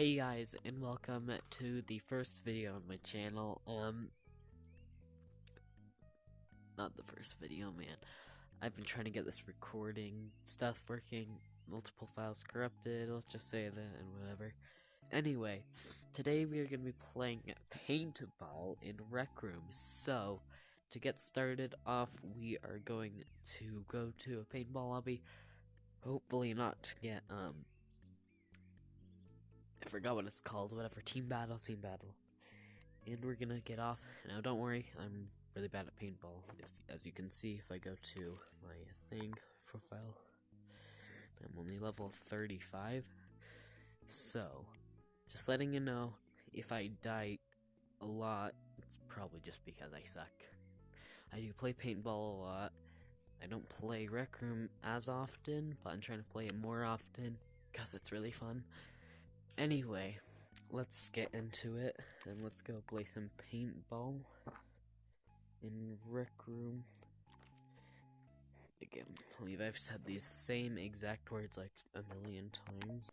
Hey guys, and welcome to the first video on my channel. Um, not the first video, man. I've been trying to get this recording stuff working, multiple files corrupted, let's just say that, and whatever. Anyway, today we are going to be playing paintball in Rec Room, so, to get started off, we are going to go to a paintball lobby, hopefully not to get, um, I forgot what it's called, whatever, team battle, team battle. And we're gonna get off. Now don't worry, I'm really bad at paintball. If as you can see, if I go to my thing profile, I'm only level 35. So, just letting you know, if I die a lot, it's probably just because I suck. I do play paintball a lot. I don't play Rec Room as often, but I'm trying to play it more often because it's really fun. Anyway, let's get into it and let's go play some paintball in Rec Room. Again, I believe I've said these same exact words like a million times.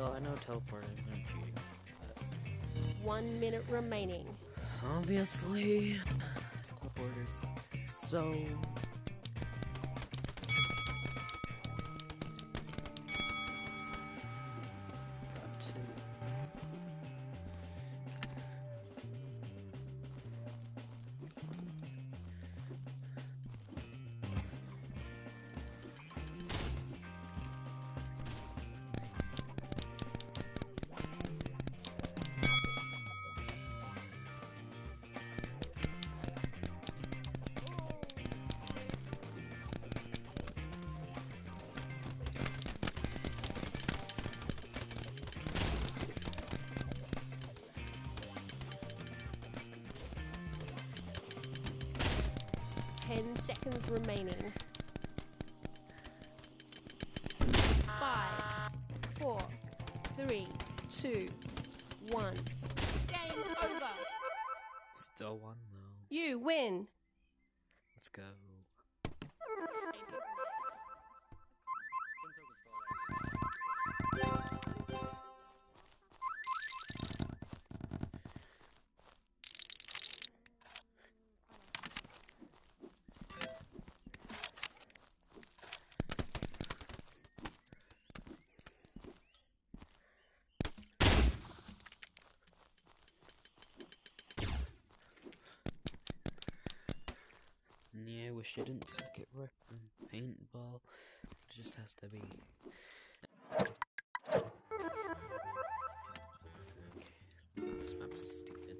So I know teleporting is not cheating, One minute remaining. obviously teleporters so seconds remaining. Five, four, three, two, one. Game over. Still one though. You win. Let's go. I didn't suck at rec and paintball. It just has to be. Oh, this map's stupid.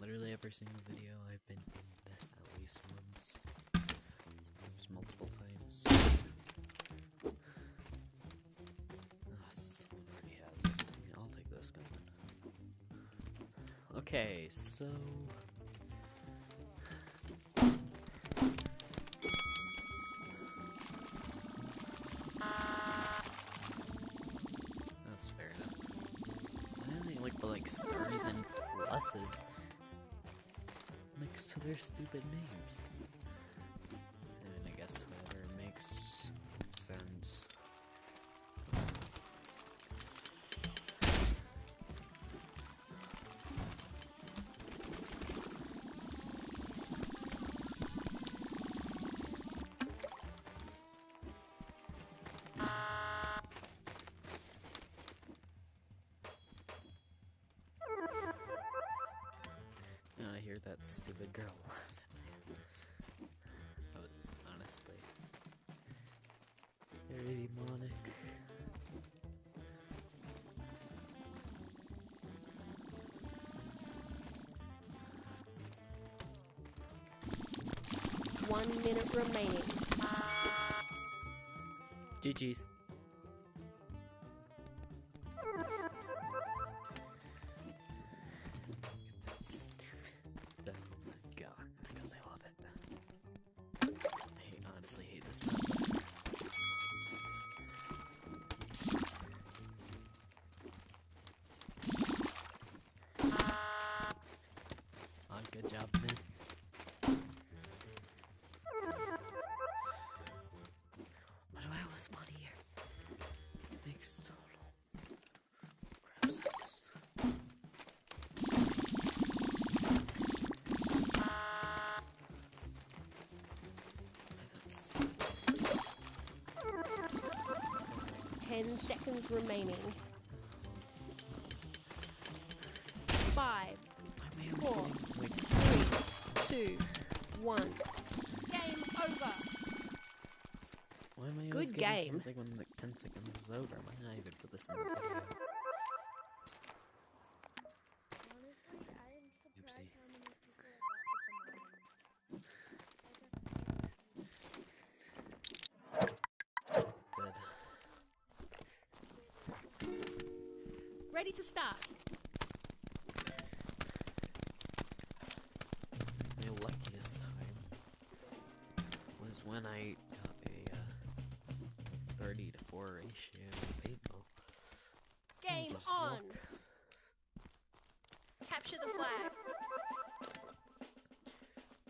Literally every single video I've been in this at least once. Sometimes multiple times. Ah, someone already has. I'll take this gun. Okay, so They're stupid names. Stupid girl. that was honestly very demonic. One minute remaining. GG's. Why do I have a spot here? Makes total. Ten seconds remaining. Five, Why am I always Four. three, two, one. Game over. why am I Good always getting game. killed, Like when like 10 seconds is over, why did I even put this in the video? Honestly, I am surprised Oopsie. how many people I got with the mine. Good. Ready to start. Capture the flag.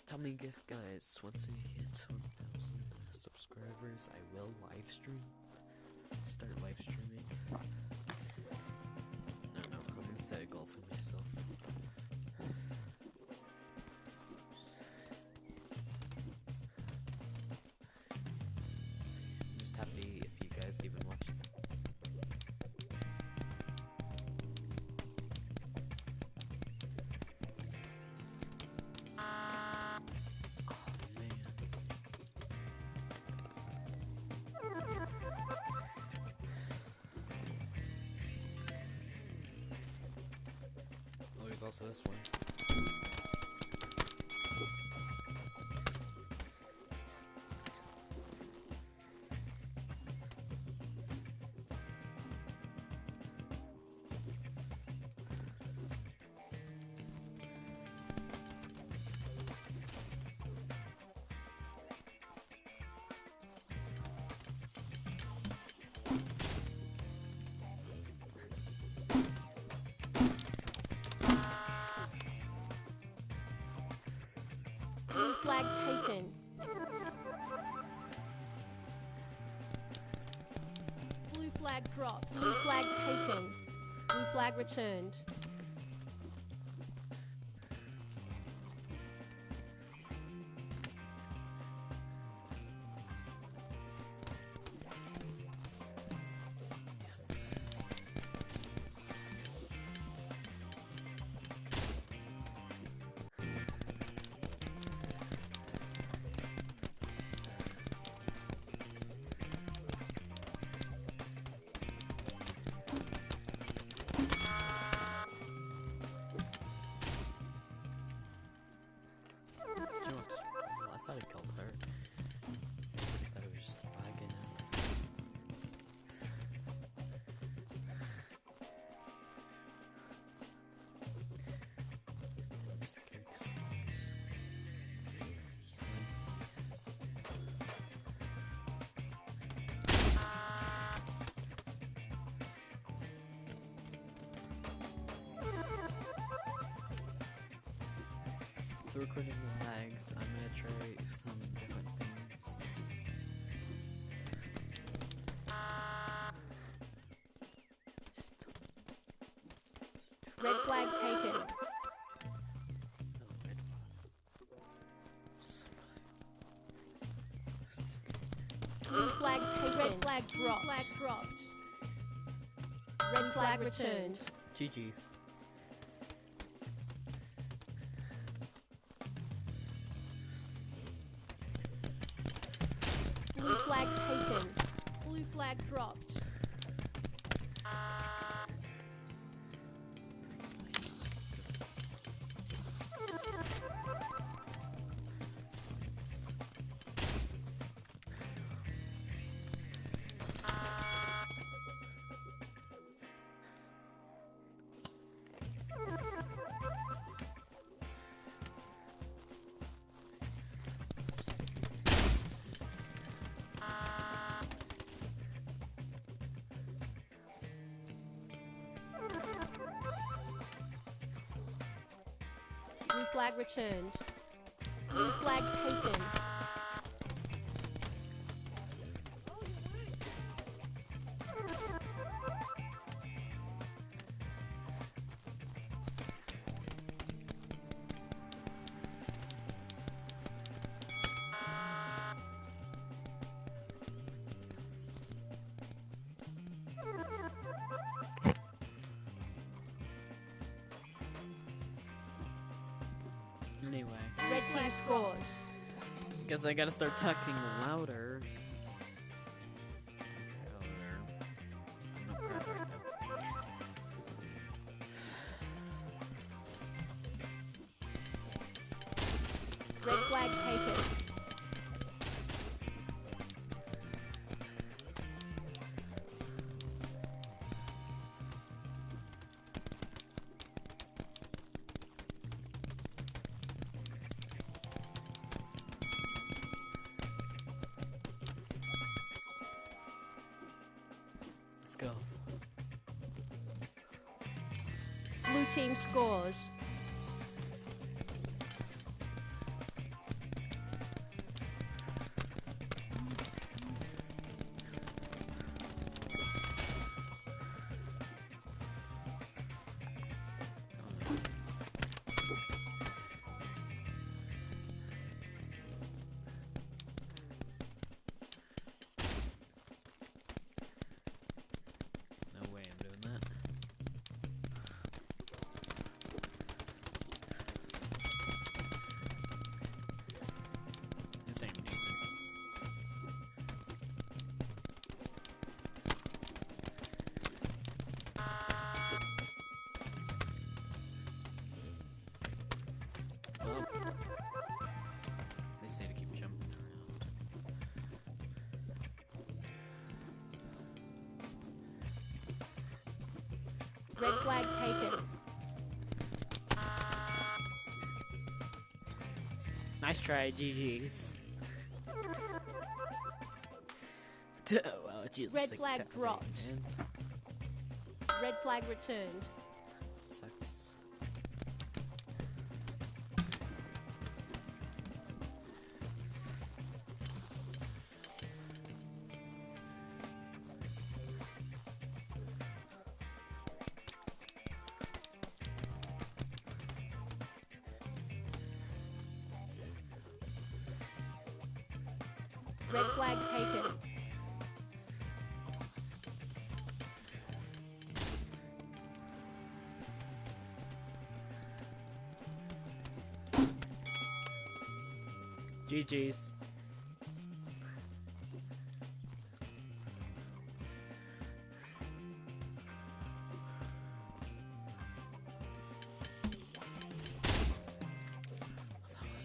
Tell me if guys, once we hit 1,000 subscribers, I will live stream. Start live streaming. No, no, I'm gonna set a goal for myself. Also this one. Returned. Recording lags, I'm gonna try some different things. Red flag taken. Red Blue flag taken. Red flag dropped. Flag dropped. Red flag returned. GG's. Flag dropped. Uh, flag returned. Blue flag taken. 14 scores. Guess I gotta start talking louder. Red flag taken. Team scores. Flag taken. Nice try, GG's. Oh, well, Jesus, Red flag dropped. man. Red flag returned. Sucks. Red flag taken. GG's.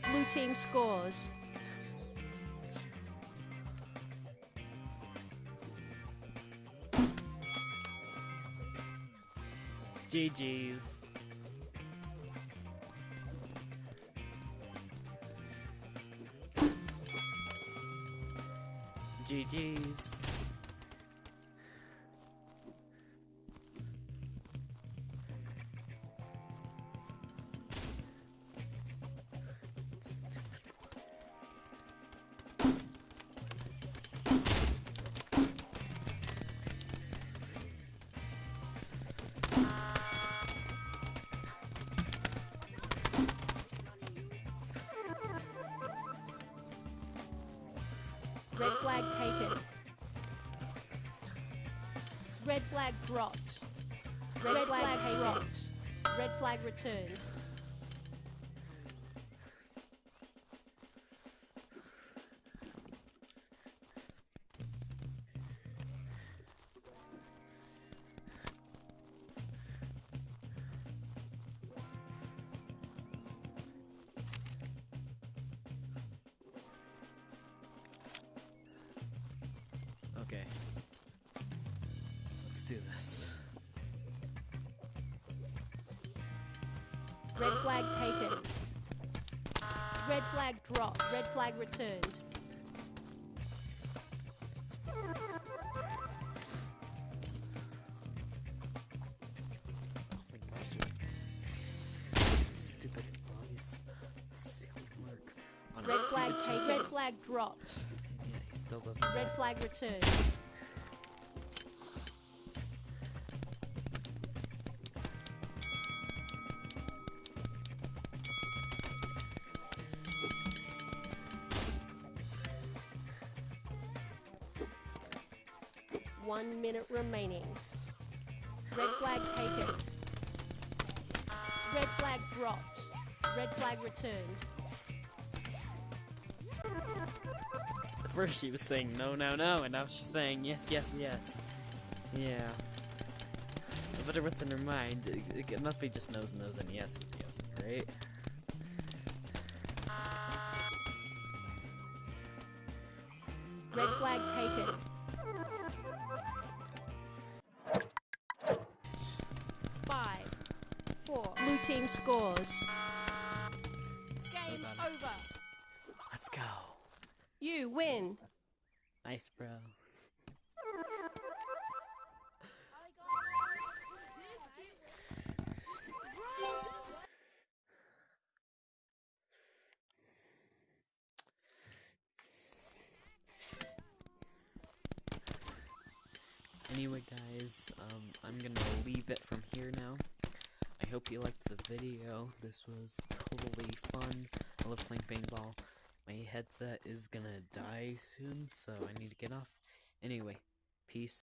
Blue team scores. GG's. GG's. Red flag dropped. Red, flag, dropped. Red flag returned. This. Red flag taken. Red flag dropped. Red flag returned. My gosh, dude. Stupid bugs. This won't work. On a Red flag taken. Red flag dropped. Yeah, he still doesn't. Red flag returned. One minute remaining. Red flag taken. Red flag dropped. Red flag returned. At first she was saying no, no, no, and now she's saying yes, yes, yes. Yeah. I wonder what's in her mind. It, it must be just no's, no's, and yeses, yes, right? Red flag taken. Team scores. Game about over. Let's go. You win. Nice, bro. Anyway, guys, um, I'm gonna leave it from here now. I hope you liked the video. This was totally fun. I love playing paintball. My headset is gonna die soon, so I need to get off. Anyway, peace.